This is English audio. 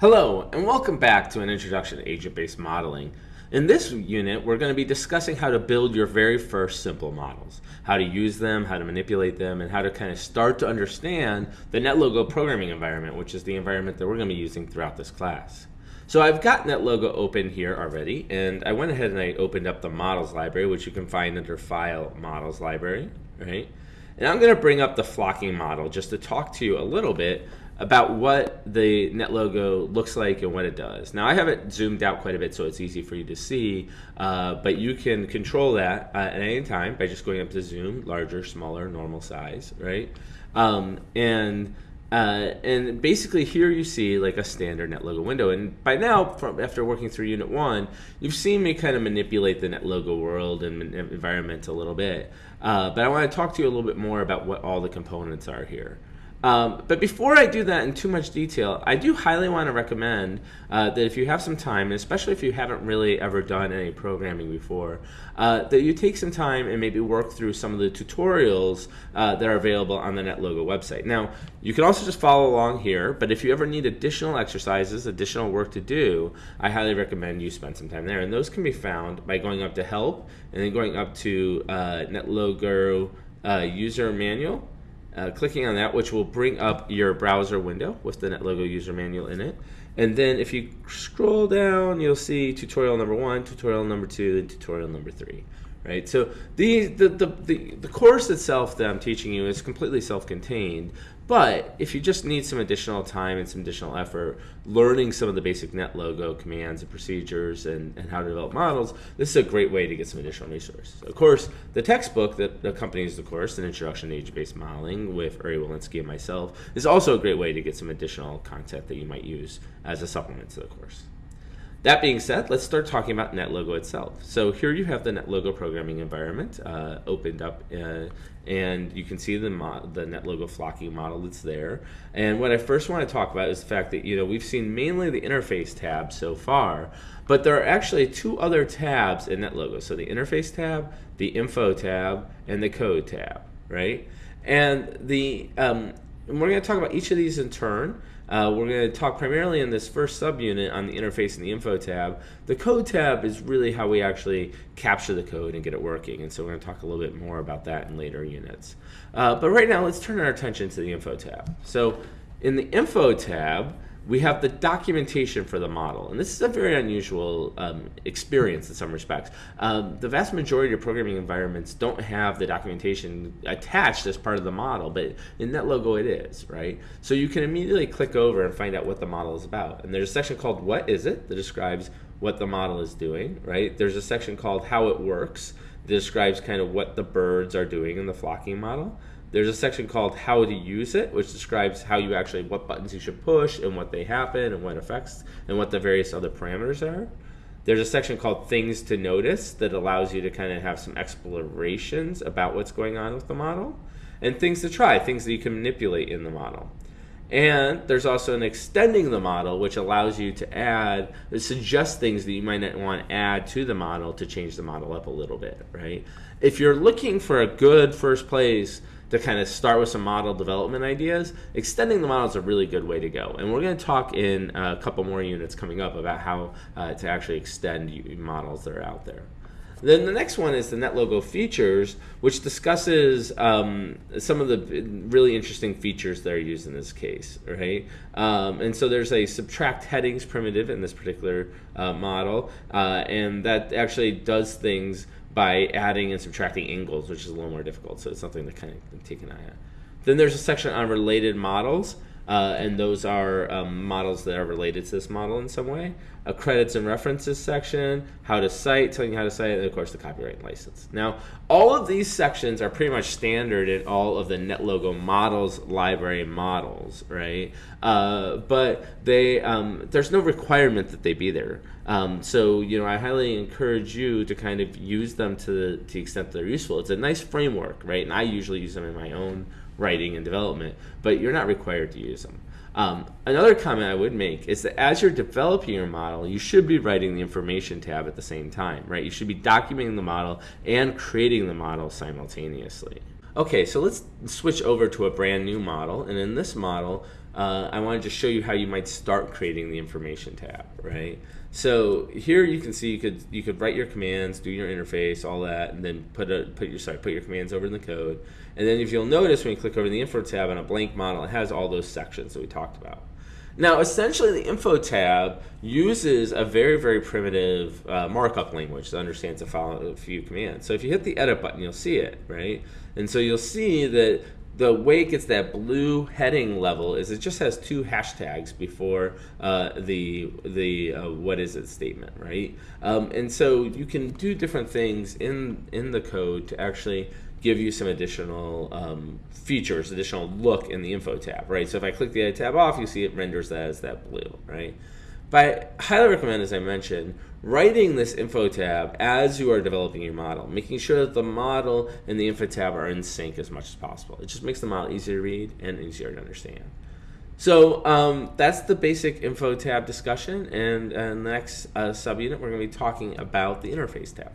Hello, and welcome back to an introduction to agent-based modeling. In this unit, we're going to be discussing how to build your very first simple models, how to use them, how to manipulate them, and how to kind of start to understand the NetLogo programming environment, which is the environment that we're going to be using throughout this class. So I've got NetLogo open here already, and I went ahead and I opened up the models library, which you can find under File, Models Library, right? And I'm going to bring up the flocking model just to talk to you a little bit about what the NetLogo looks like and what it does. Now I have it zoomed out quite a bit so it's easy for you to see, uh, but you can control that uh, at any time by just going up to zoom, larger, smaller, normal size, right? Um, and uh, and basically here you see like a standard NetLogo window. And by now, from, after working through Unit 1, you've seen me kind of manipulate the NetLogo world and environment a little bit. Uh, but I want to talk to you a little bit more about what all the components are here. Um, but before I do that in too much detail, I do highly want to recommend uh, that if you have some time, and especially if you haven't really ever done any programming before, uh, that you take some time and maybe work through some of the tutorials uh, that are available on the NetLogo website. Now, you can also just follow along here, but if you ever need additional exercises, additional work to do, I highly recommend you spend some time there. And those can be found by going up to Help and then going up to uh, NetLogo uh, User Manual uh, clicking on that, which will bring up your browser window with the NetLogo user manual in it. And then if you scroll down, you'll see tutorial number one, tutorial number two, and tutorial number three right? So the, the, the, the, the course itself that I'm teaching you is completely self-contained, but if you just need some additional time and some additional effort learning some of the basic NetLogo commands and procedures and, and how to develop models, this is a great way to get some additional resources. Of course, the textbook that accompanies the course, An Introduction to Agent-Based Modeling with Uri Wilensky and myself, is also a great way to get some additional content that you might use as a supplement to the course. That being said, let's start talking about NetLogo itself. So here you have the NetLogo programming environment uh, opened up, uh, and you can see the the NetLogo flocking model that's there. And what I first want to talk about is the fact that you know we've seen mainly the interface tab so far, but there are actually two other tabs in NetLogo. So the interface tab, the info tab, and the code tab, right? And the um, and we're going to talk about each of these in turn. Uh, we're going to talk primarily in this first subunit on the interface and the info tab. The code tab is really how we actually capture the code and get it working. And so we're going to talk a little bit more about that in later units. Uh, but right now, let's turn our attention to the info tab. So in the info tab, we have the documentation for the model. And this is a very unusual um, experience in some respects. Um, the vast majority of programming environments don't have the documentation attached as part of the model, but in NetLogo it is, right? So you can immediately click over and find out what the model is about. And there's a section called What is it? that describes what the model is doing, right? There's a section called How it works that describes kind of what the birds are doing in the flocking model. There's a section called how to use it, which describes how you actually, what buttons you should push and what they happen and what effects and what the various other parameters are. There's a section called things to notice that allows you to kind of have some explorations about what's going on with the model and things to try, things that you can manipulate in the model. And there's also an extending the model, which allows you to add, suggest things that you might not want to add to the model to change the model up a little bit, right? If you're looking for a good first place to kind of start with some model development ideas, extending the model is a really good way to go. And we're going to talk in a couple more units coming up about how uh, to actually extend models that are out there. Then the next one is the NetLogo features, which discusses um, some of the really interesting features that are used in this case, right? Um, and so there's a subtract headings primitive in this particular uh, model, uh, and that actually does things by adding and subtracting angles, which is a little more difficult. So it's something to kind of take an eye on. Then there's a section on related models, uh, and those are um, models that are related to this model in some way. A credits and references section, how to cite, telling you how to cite, and of course the copyright license. Now, all of these sections are pretty much standard in all of the NetLogo models library models, right? Uh, but they um, there's no requirement that they be there. Um, so you know, I highly encourage you to kind of use them to the, to the extent that they're useful. It's a nice framework, right? And I usually use them in my own writing and development, but you're not required to use them. Um, another comment I would make is that as you're developing your model, you should be writing the information tab at the same time, right? You should be documenting the model and creating the model simultaneously. Okay, so let's switch over to a brand new model, and in this model, uh, I wanted to show you how you might start creating the information tab, right? So here you can see you could you could write your commands, do your interface, all that, and then put a put your sorry put your commands over in the code. And then if you'll notice when you click over the info tab on a blank model, it has all those sections that we talked about. Now, essentially, the info tab uses a very, very primitive uh, markup language that understands a, a few commands. So if you hit the edit button, you'll see it, right? And so you'll see that the way it gets that blue heading level is it just has two hashtags before uh, the the uh, what is it statement, right? Um, and so you can do different things in in the code to actually give you some additional um, features, additional look in the info tab, right? So if I click the edit tab off, you see it renders that as that blue, right? But I highly recommend, as I mentioned, writing this info tab as you are developing your model, making sure that the model and the info tab are in sync as much as possible. It just makes the model easier to read and easier to understand. So um, that's the basic info tab discussion, and uh, next uh, subunit we're going to be talking about the interface tab.